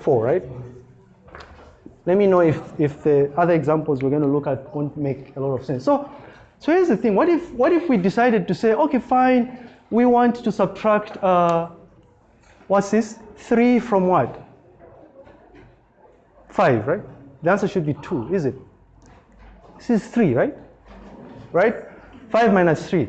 4, right? Let me know if, if the other examples we're going to look at won't make a lot of sense. So, so here's the thing. What if, what if we decided to say, okay, fine, we want to subtract, uh, what's this? 3 from what? 5, right? The answer should be 2, is it? This is 3, right? Right? 5 minus 3.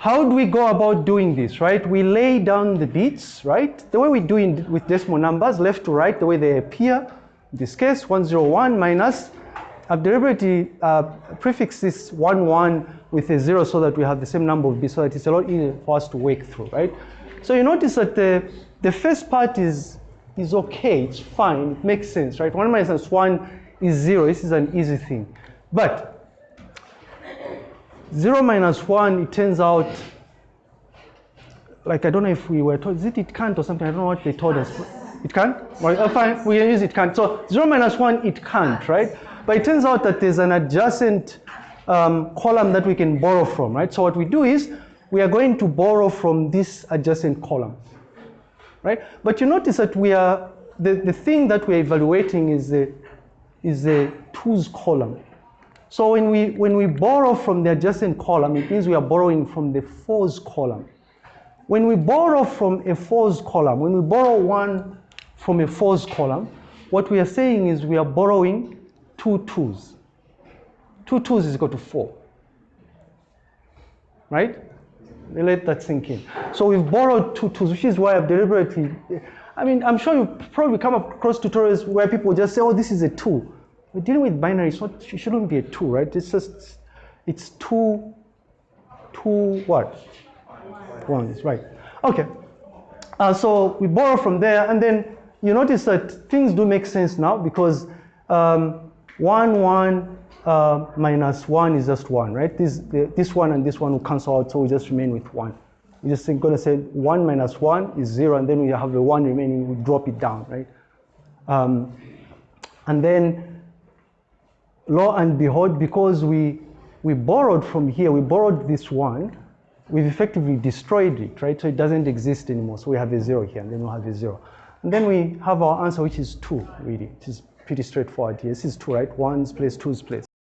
How do we go about doing this, right? We lay down the bits, right? The way we do it with decimal numbers, left to right, the way they appear. In this case, 101 minus, I've deliberately uh, prefixed this 1, 1 with a 0 so that we have the same number of bits so that it's a lot easier for us to work through, right? So you notice that the, the first part is, is okay, it's fine, it makes sense, right? 1 minus 1 is 0, this is an easy thing. But 0 minus 1, it turns out, like I don't know if we were told, is it it can't or something? I don't know what they told us. It can't? Well, oh, fine, we can use it can't. So 0 minus 1, it can't, right? But it turns out that there's an adjacent um, column that we can borrow from, right? So what we do is, we are going to borrow from this adjacent column, right? But you notice that we are, the, the thing that we're evaluating is the, is the twos column. So when we, when we borrow from the adjacent column, it means we are borrowing from the fours column. When we borrow from a fours column, when we borrow one from a fours column, what we are saying is we are borrowing two twos. Two twos is equal to four. Right? Let that sink in. So we've borrowed two twos, which is why I've deliberately, I mean, I'm sure you've probably come across tutorials where people just say, oh, this is a two. We're dealing with binary, so it shouldn't be a two, right? It's just, it's two, two what? Ones, right. Okay. Uh, so we borrow from there, and then you notice that things do make sense now because um, 1, 1 uh, minus 1 is just 1, right? This, the, this one and this one will cancel out, so we just remain with 1. We're just going to say 1 minus 1 is 0, and then we have the 1 remaining, we drop it down, right? Um, and then, lo and behold, because we, we borrowed from here, we borrowed this 1, we've effectively destroyed it, right? So it doesn't exist anymore. So we have a 0 here, and then we'll have a 0. And then we have our answer, which is 2, really. It is pretty straightforward here. This is 2, right? 1's place, 2's place.